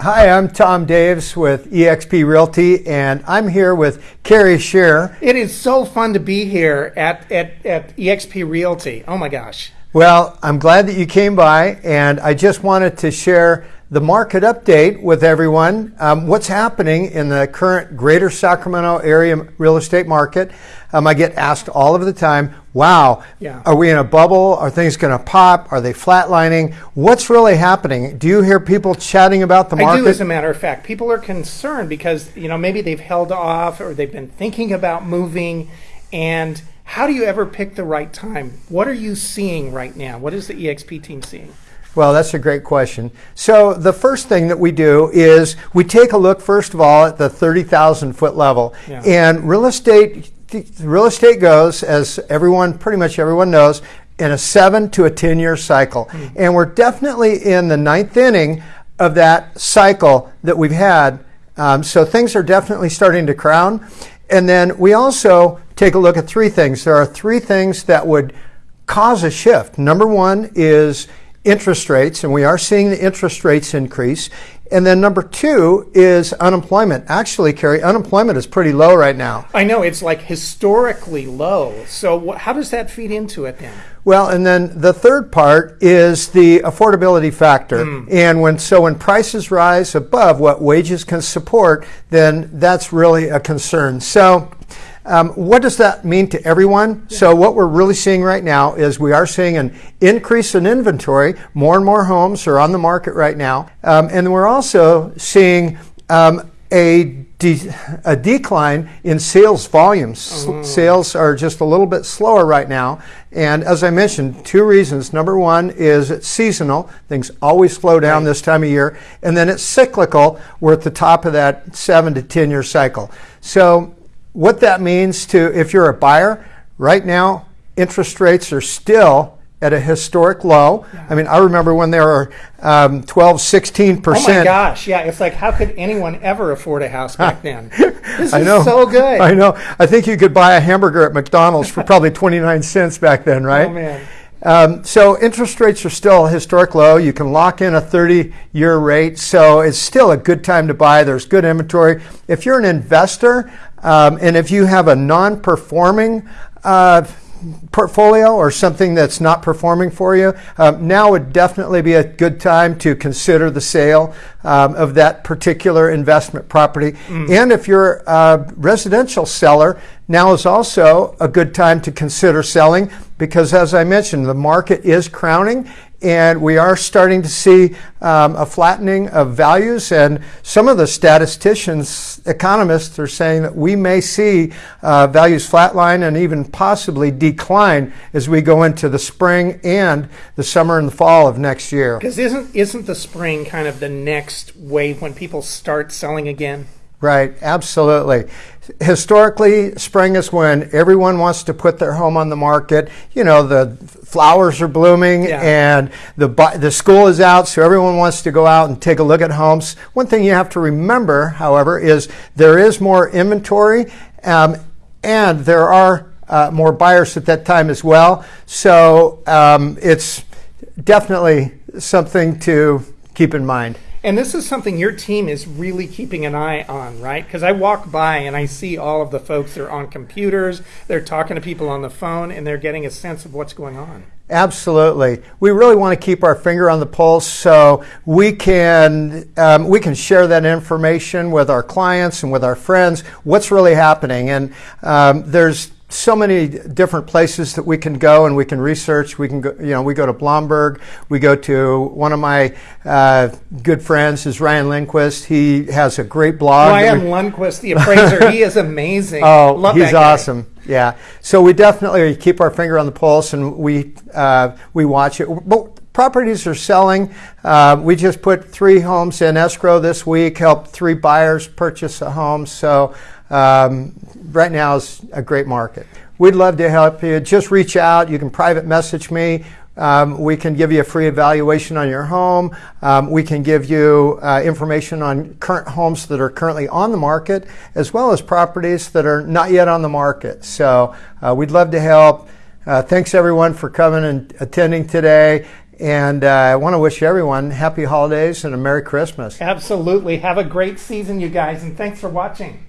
Hi, I'm Tom Daves with eXp Realty, and I'm here with Carrie Shear. It is so fun to be here at, at, at eXp Realty. Oh my gosh. Well, I'm glad that you came by, and I just wanted to share the market update with everyone. Um, what's happening in the current greater Sacramento area real estate market? Um, I get asked all of the time, wow, yeah. are we in a bubble? Are things going to pop? Are they flatlining? What's really happening? Do you hear people chatting about the market? I do, as a matter of fact. People are concerned because, you know, maybe they've held off or they've been thinking about moving. And how do you ever pick the right time? What are you seeing right now? What is the EXP team seeing? Well, that's a great question. So the first thing that we do is we take a look, first of all, at the 30,000 foot level. Yeah. And real estate, real estate goes, as everyone, pretty much everyone knows, in a seven to a 10 year cycle. Mm. And we're definitely in the ninth inning of that cycle that we've had. Um, so things are definitely starting to crown. And then we also take a look at three things. There are three things that would cause a shift. Number one is interest rates, and we are seeing the interest rates increase. And then number two is unemployment. Actually, Carrie, unemployment is pretty low right now. I know it's like historically low. So how does that feed into it then? Well, and then the third part is the affordability factor. Mm. And when so when prices rise above what wages can support, then that's really a concern. So um, what does that mean to everyone? Yeah. So what we're really seeing right now is we are seeing an increase in inventory. More and more homes are on the market right now. Um, and we're also seeing um, a, de- a decline in sales volumes. Oh. Sales are just a little bit slower right now. And as I mentioned, two reasons. Number one is it's seasonal. Things always slow down right. this time of year. And then it's cyclical. We're at the top of that seven to 10 year cycle. So what that means to if you're a buyer right now, interest rates are still at a historic low. Yeah. I mean, I remember when there were um, 12, 16 percent. Oh my gosh, yeah. It's like, how could anyone ever afford a house back then? This I know. so good. I know. I think you could buy a hamburger at McDonald's for probably 29 cents back then, right? Oh man. Um, so interest rates are still historic low. You can lock in a 30-year rate, so it's still a good time to buy. There's good inventory. If you're an investor, um, and if you have a non-performing uh, portfolio or something that's not performing for you, um, now would definitely be a good time to consider the sale um, of that particular investment property. Mm. And if you're a residential seller, now is also a good time to consider selling because, as I mentioned, the market is crowning and we are starting to see um, a flattening of values. And some of the statisticians, economists, are saying that we may see uh, values flatline and even possibly decline as we go into the spring and the summer and the fall of next year. Because isn't isn't the spring kind of the next wave when people start selling again? Right, absolutely. Historically, spring is when everyone wants to put their home on the market. You know, the flowers are blooming yeah. and the the school is out, so everyone wants to go out and take a look at homes. One thing you have to remember, however, is there is more inventory um, and there are uh, more buyers at that time as well. So um, it's definitely something to keep in mind. And this is something your team is really keeping an eye on, right? Because I walk by and I see all of the folks that are on computers, they're talking to people on the phone, and they're getting a sense of what's going on. Absolutely, we really want to keep our finger on the pulse so we can um, we can share that information with our clients and with our friends. What's really happening? And um, there's so many different places that we can go and we can research. We can go, you know, we go to Bloomberg. We go to one of my uh, good friends is Ryan Lundquist. He has a great blog. Ryan we, Lundquist, the appraiser, he is amazing. Oh, Love he's awesome. Yeah. So we definitely keep our finger on the pulse and we uh, we watch it. But properties are selling. Uh, we just put three homes in escrow this week. Helped three buyers purchase a home. So um, right now is a great market. We'd love to help you. Just reach out. You can private message me. Um, we can give you a free evaluation on your home. Um, we can give you uh, information on current homes that are currently on the market, as well as properties that are not yet on the market. So uh, we'd love to help. Uh, thanks everyone for coming and attending today. And uh, I want to wish everyone happy holidays and a Merry Christmas. Absolutely. Have a great season, you guys, and thanks for watching.